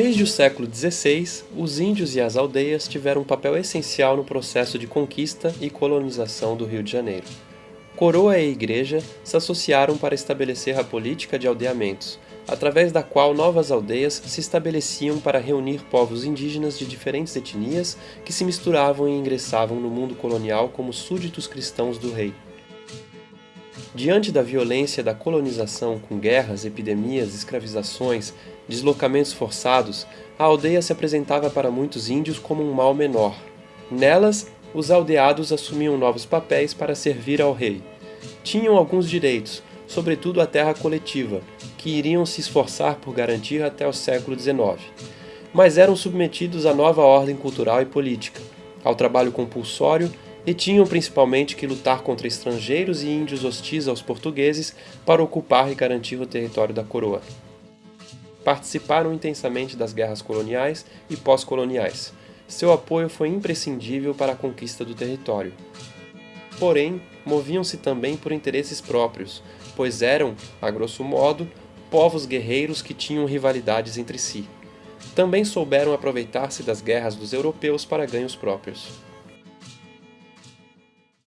Desde o século XVI, os índios e as aldeias tiveram um papel essencial no processo de conquista e colonização do Rio de Janeiro. Coroa e Igreja se associaram para estabelecer a política de aldeamentos, através da qual novas aldeias se estabeleciam para reunir povos indígenas de diferentes etnias que se misturavam e ingressavam no mundo colonial como súditos cristãos do rei. Diante da violência da colonização com guerras, epidemias, escravizações, deslocamentos forçados, a aldeia se apresentava para muitos índios como um mal menor. Nelas, os aldeados assumiam novos papéis para servir ao rei. Tinham alguns direitos, sobretudo a terra coletiva, que iriam se esforçar por garantir até o século XIX. Mas eram submetidos à nova ordem cultural e política, ao trabalho compulsório e tinham principalmente que lutar contra estrangeiros e índios hostis aos portugueses para ocupar e garantir o território da coroa. Participaram intensamente das guerras coloniais e pós-coloniais. Seu apoio foi imprescindível para a conquista do território. Porém, moviam-se também por interesses próprios, pois eram, a grosso modo, povos guerreiros que tinham rivalidades entre si. Também souberam aproveitar-se das guerras dos europeus para ganhos próprios.